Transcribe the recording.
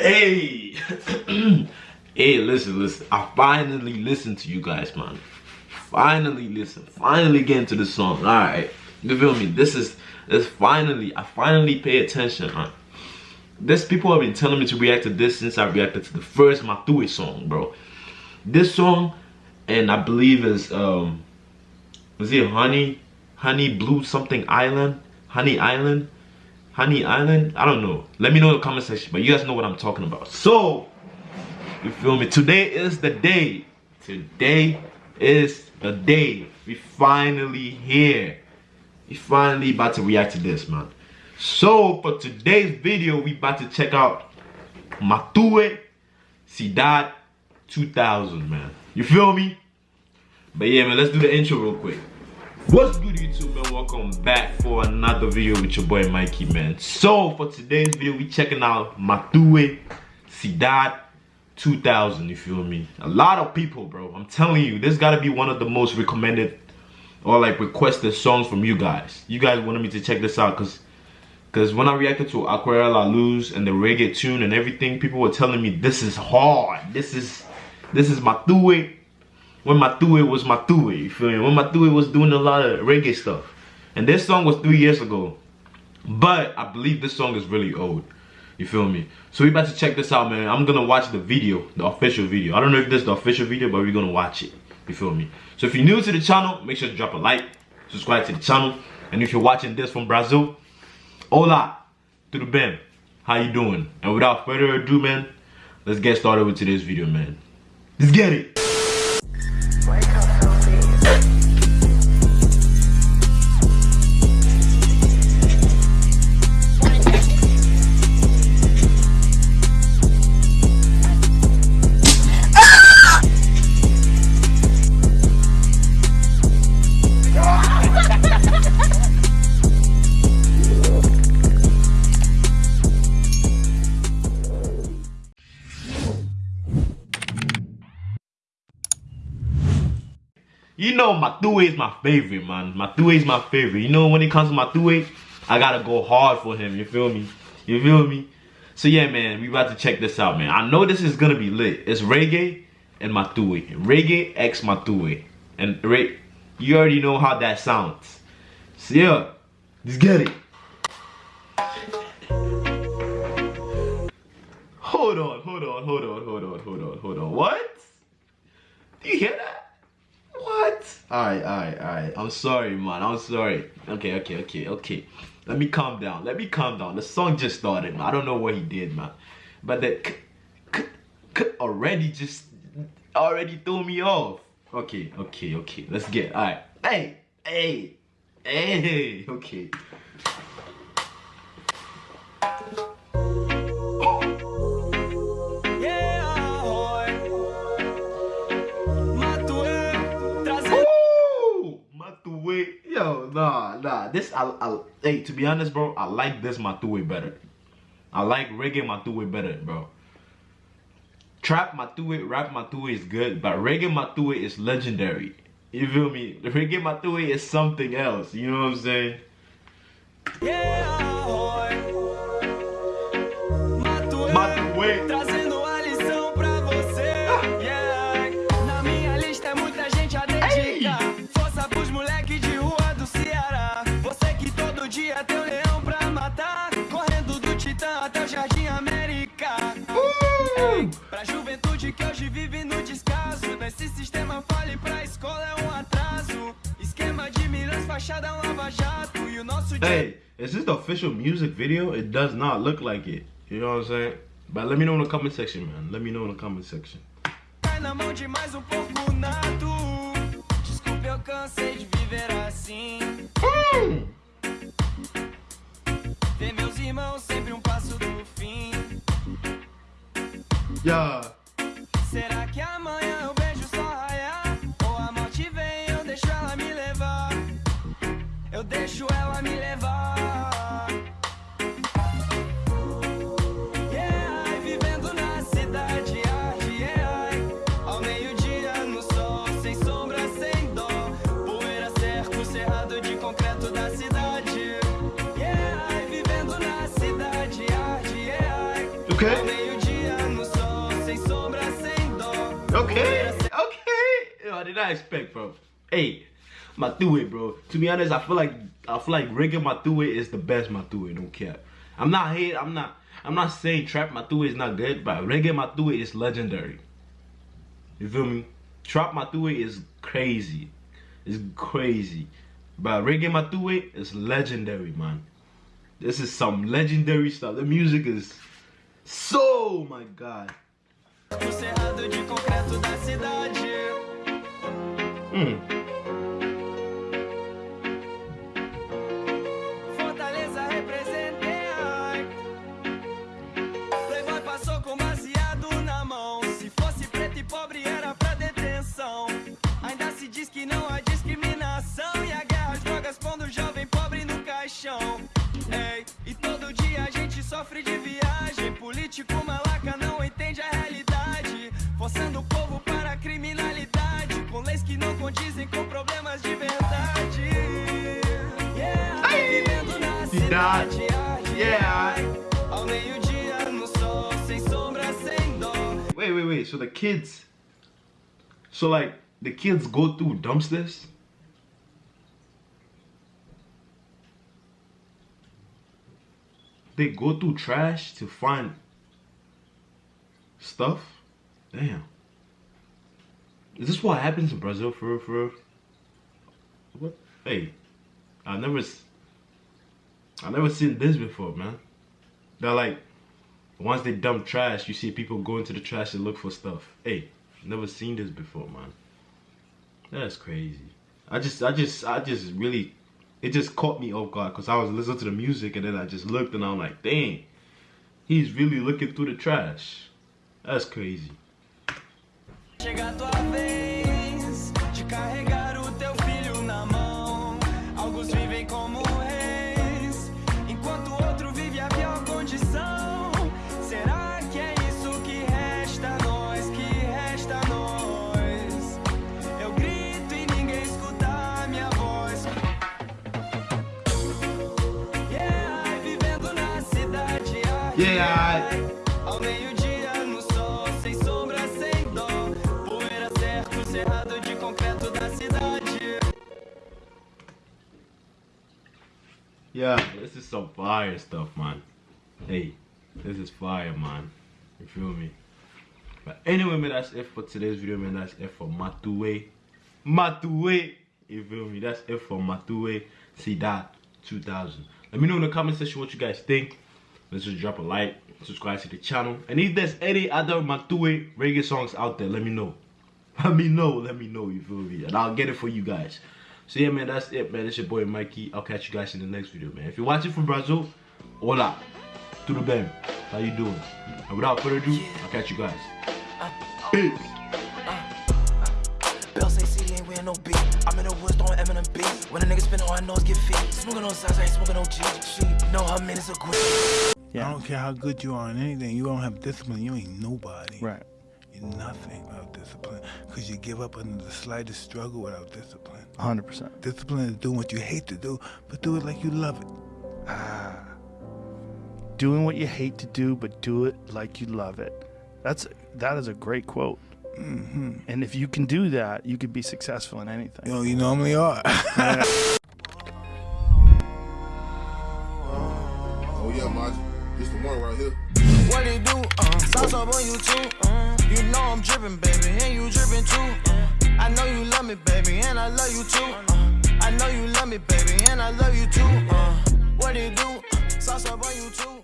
Hey, hey, listen, listen. I finally listened to you guys, man. Finally listen. Finally get into the song. All right, you feel me? This is this finally. I finally pay attention, man. This people have been telling me to react to this since I reacted to the first Matue song, bro. This song, and I believe is um, was it Honey, Honey Blue something Island, Honey Island. Honey Island? I don't know. Let me know in the comment section, but you guys know what I'm talking about. So, you feel me? Today is the day. Today is the day. We finally here. We finally about to react to this, man. So, for today's video, we about to check out Matue Cidade 2000, man. You feel me? But yeah, man, let's do the intro real quick. What's good YouTube man? Welcome back for another video with your boy Mikey man. So for today's video we checking out Matue Cidade 2000 you feel me? A lot of people bro I'm telling you this gotta be one of the most recommended or like requested songs from you guys. You guys wanted me to check this out because because when I reacted to Aquarela La Luz and the reggae tune and everything people were telling me this is hard. This is this is Matue when Matue was Matue, you feel me? When Matue was doing a lot of reggae stuff. And this song was three years ago. But I believe this song is really old. You feel me? So we about to check this out, man. I'm gonna watch the video, the official video. I don't know if this is the official video, but we're gonna watch it. You feel me? So if you're new to the channel, make sure to drop a like, subscribe to the channel. And if you're watching this from Brazil, hola, tudo bem? How you doing? And without further ado, man, let's get started with today's video, man. Let's get it! You know Matue is my favorite, man. Matue is my favorite. You know when it comes to Matue, I gotta go hard for him. You feel me? You feel me? So yeah, man, we about to check this out, man. I know this is gonna be lit. It's reggae and Matue. Reggae X Matue. And right, you already know how that sounds. So yeah, let's get it. Hold on, hold on, hold on, hold on, hold on, hold on. What? Do you hear? Alright, alright, alright. I'm sorry, man. I'm sorry. Okay, okay, okay, okay. Let me calm down. Let me calm down. The song just started, man. I don't know what he did, man. But k already just already threw me off. Okay, okay, okay. Let's get alright. Hey, hey, hey, okay. Nah, nah. This, I, I, hey, to be honest, bro, I like this Matue better. I like reggae Matue better, bro. Trap Matue, rap Matue is good, but reggae Matue is legendary. You feel me? The reggae Matue is something else. You know what I'm saying? Yeah, Hey, is this the official music video? It does not look like it. You know what I'm saying? But let me know in the comment section, man. Let me know in the comment section. Mm. Yeah. I did not expect, bro. Hey, Matue, bro. To be honest, I feel like I feel like reggae Matue is the best Matue. Don't care. I'm not hate. I'm not. I'm not saying trap Matue is not good, but reggae Matue is legendary. You feel me? Trap Matue is crazy. It's crazy. But reggae Matue is legendary, man. This is some legendary stuff. The music is so, my God. Hum. Fortaleza representa Playboy passou com baseado na mão. Se fosse preto e pobre era pra detenção. Ainda se diz que não há discriminação. E a guerra às drogas pondo o jovem pobre no caixão. Ei, e todo dia a gente sofre de viagem. Político não com problemas de verdade. Yeah, vivendo na cidade. Yeah. Ao meio-dia no sol, sem sombra, sem dó. Wait, wait, wait. So the kids. So like the kids go through dumpsters? they go through trash to find stuff? Damn. Is this what happens in Brazil for for? What? Hey, I never, I never seen this before, man. They're like, once they dump trash, you see people go into the trash to look for stuff. Hey, never seen this before, man. That's crazy. I just, I just, I just really it just caught me off guard because I was listening to the music and then I just looked and I'm like, dang, he's really looking through the trash. That's crazy. vivem como reis, enquanto outro vive a pior condição. Será que é isso que resta a nós? Que resta a nós? Eu grito e ninguém escuta a minha voz. Yeah, vivendo na cidade. Yeah. Yeah, this is some fire stuff, man. Hey, this is fire, man. You feel me? But anyway, man, that's it for today's video, man. That's it for Matue. Matue! You feel me? That's it for Matue. See that 2000. Let me know in the comment section what you guys think. Let's just drop a like, subscribe to the channel. And if there's any other Matue reggae songs out there, let me know. Let me know, let me know, you feel me? And I'll get it for you guys. So yeah, man, that's it, man. It's your boy Mikey. I'll catch you guys in the next video, man. If you're watching from Brazil, hola. Tudo bem? How you doing? And without further ado, I'll catch you guys. Uh, uh, Peace. Uh, I'm in the woods throwing Eminem beats. When a nigga spin all I know is get feet. Smoking on sides, I ain't smoking no G. She know how minutes are quick. Yeah. I don't care how good you are in anything. You don't have discipline. You ain't nobody. Right. You're nothing without discipline. Because you give up under the slightest struggle without discipline. 100%. Discipline is doing what you hate to do, but do it like you love it. Ah. Doing what you hate to do, but do it like you love it. That's that is a great quote. Mm-hmm. And if you can do that, you could be successful in anything. You know, you normally are. oh yeah, Maj. It's the right here. What it do? Uh, sauce up on you too. Uh, you know I'm dripping, baby, and you dripping too. Uh, I know you love me, baby, and I love you too. Uh, I know you love me, baby, and I love you too. Uh, what it do? Sauce up on you too.